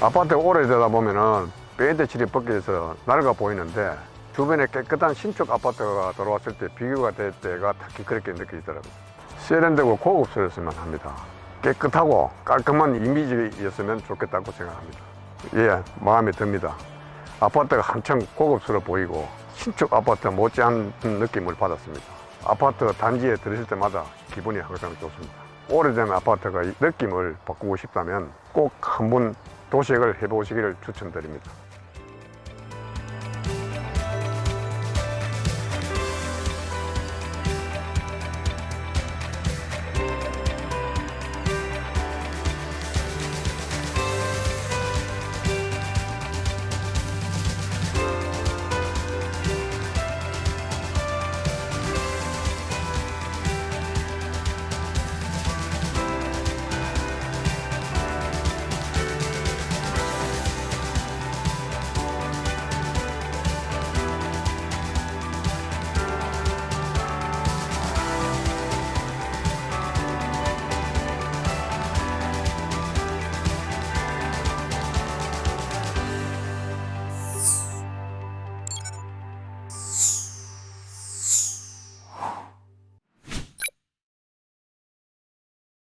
아파트가 오래되다 보면은 페인트 칠이 벗겨져서 낡아 보이는데 주변에 깨끗한 신축 아파트가 들어왔을 때 비교가 될 때가 특히 그렇게 느껴지더라고요. 세련되고 고급스러웠으면 합니다. 깨끗하고 깔끔한 이미지였으면 좋겠다고 생각합니다. 예, 마음에 듭니다. 아파트가 한층 고급스러워 보이고 신축 아파트 못지않은 느낌을 받았습니다. 아파트 단지에 들으실 때마다 기분이 항상 좋습니다. 오래된 아파트가 이 느낌을 바꾸고 싶다면 꼭 한번 도색을 해보시기를 추천드립니다.